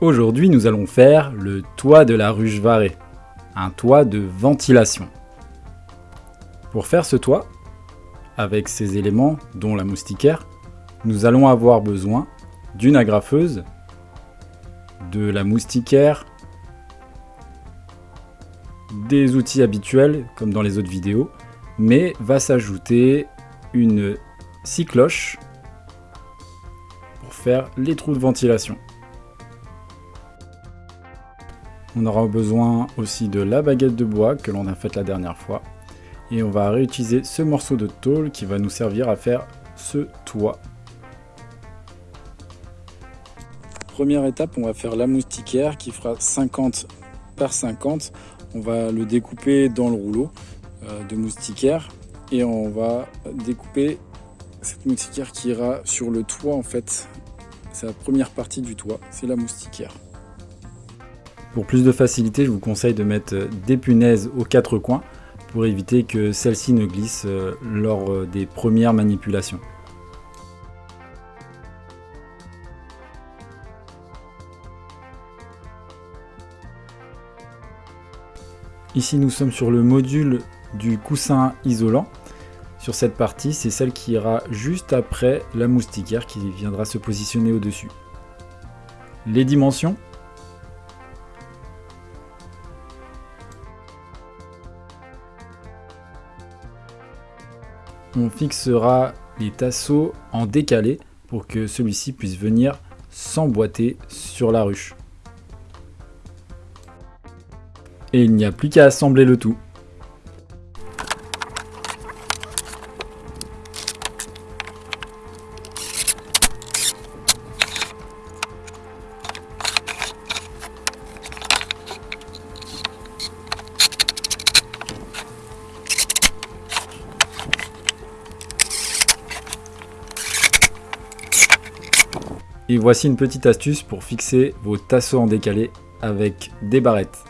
Aujourd'hui, nous allons faire le toit de la ruche varée, un toit de ventilation. Pour faire ce toit, avec ces éléments, dont la moustiquaire, nous allons avoir besoin d'une agrafeuse, de la moustiquaire, des outils habituels comme dans les autres vidéos, mais va s'ajouter une scie cloche pour faire les trous de ventilation. On aura besoin aussi de la baguette de bois que l'on a faite la dernière fois. Et on va réutiliser ce morceau de tôle qui va nous servir à faire ce toit. Première étape, on va faire la moustiquaire qui fera 50 par 50. On va le découper dans le rouleau euh, de moustiquaire et on va découper cette moustiquaire qui ira sur le toit en fait. C'est la première partie du toit, c'est la moustiquaire. Pour plus de facilité, je vous conseille de mettre des punaises aux quatre coins pour éviter que celles-ci ne glissent euh, lors euh, des premières manipulations. Ici nous sommes sur le module du coussin isolant. Sur cette partie, c'est celle qui ira juste après la moustiquaire qui viendra se positionner au-dessus. Les dimensions on fixera les tasseaux en décalé pour que celui-ci puisse venir s'emboîter sur la ruche. Et il n'y a plus qu'à assembler le tout. Et voici une petite astuce pour fixer vos tasseaux en décalé avec des barrettes.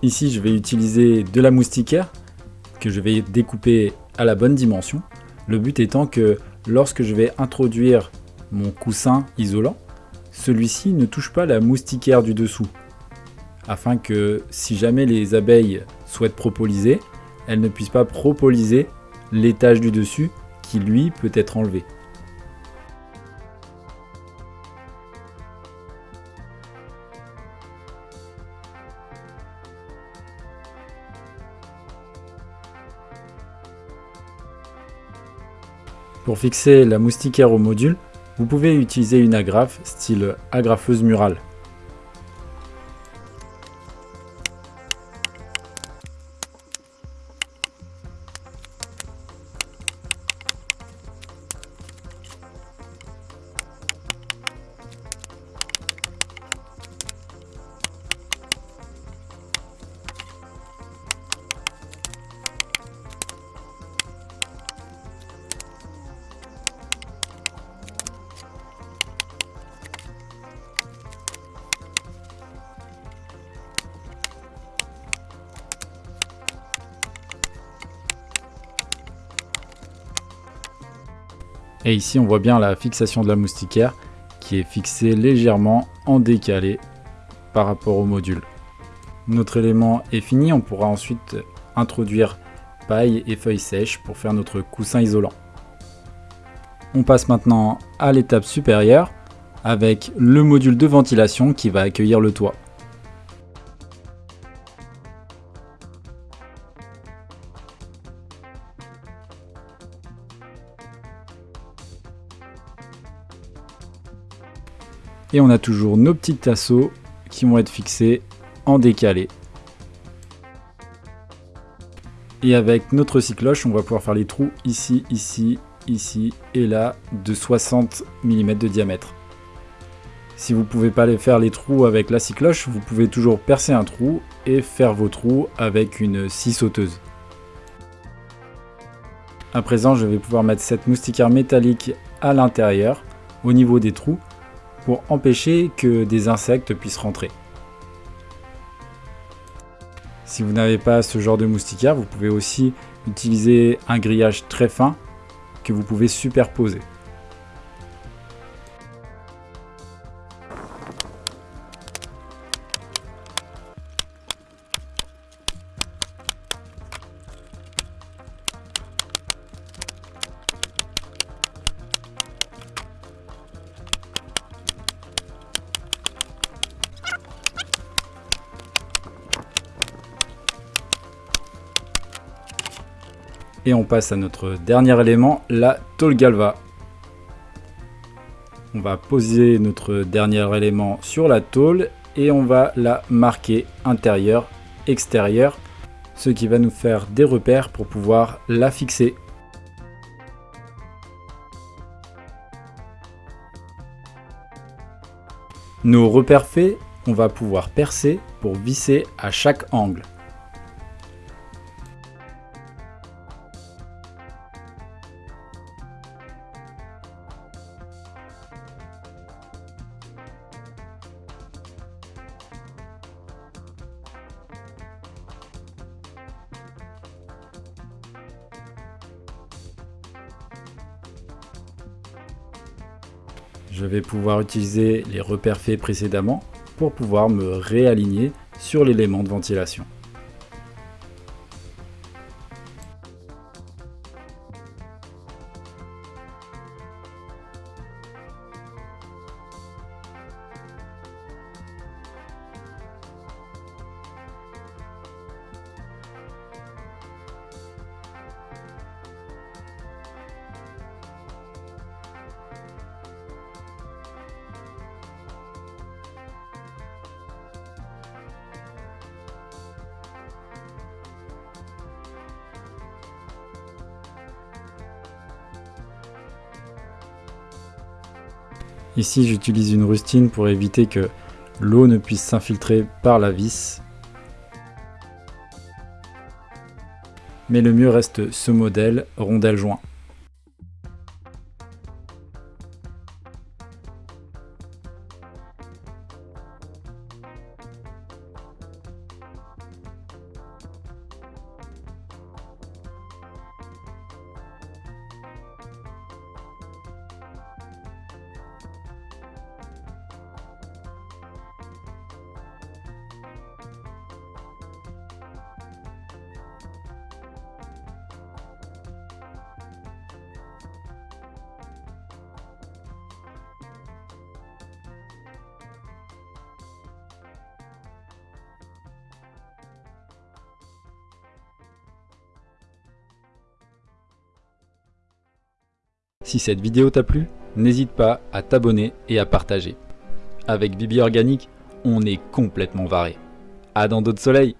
Ici, je vais utiliser de la moustiquaire que je vais découper à la bonne dimension. Le but étant que lorsque je vais introduire mon coussin isolant, celui-ci ne touche pas la moustiquaire du dessous. Afin que si jamais les abeilles souhaitent propoliser, elles ne puissent pas propoliser l'étage du dessus qui lui peut être enlevé. Pour fixer la moustiquaire au module, vous pouvez utiliser une agrafe style agrafeuse murale. Et ici, on voit bien la fixation de la moustiquaire qui est fixée légèrement en décalé par rapport au module. Notre élément est fini, on pourra ensuite introduire paille et feuilles sèches pour faire notre coussin isolant. On passe maintenant à l'étape supérieure avec le module de ventilation qui va accueillir le toit. Et on a toujours nos petits tasseaux qui vont être fixés en décalé. Et avec notre cycloche, on va pouvoir faire les trous ici, ici, ici et là de 60 mm de diamètre. Si vous ne pouvez pas les faire les trous avec la scie cloche, vous pouvez toujours percer un trou et faire vos trous avec une scie sauteuse. À présent, je vais pouvoir mettre cette moustiquaire métallique à l'intérieur, au niveau des trous, pour empêcher que des insectes puissent rentrer. Si vous n'avez pas ce genre de moustiquaire, vous pouvez aussi utiliser un grillage très fin que vous pouvez superposer. Et on passe à notre dernier élément, la tôle galva. On va poser notre dernier élément sur la tôle et on va la marquer intérieur, extérieur, ce qui va nous faire des repères pour pouvoir la fixer. Nos repères faits, on va pouvoir percer pour visser à chaque angle. Je vais pouvoir utiliser les repères faits précédemment pour pouvoir me réaligner sur l'élément de ventilation. Ici j'utilise une rustine pour éviter que l'eau ne puisse s'infiltrer par la vis. Mais le mieux reste ce modèle rondelle joint. Si cette vidéo t'a plu, n'hésite pas à t'abonner et à partager. Avec Bibi Organique, on est complètement varé. À dans d'autres soleils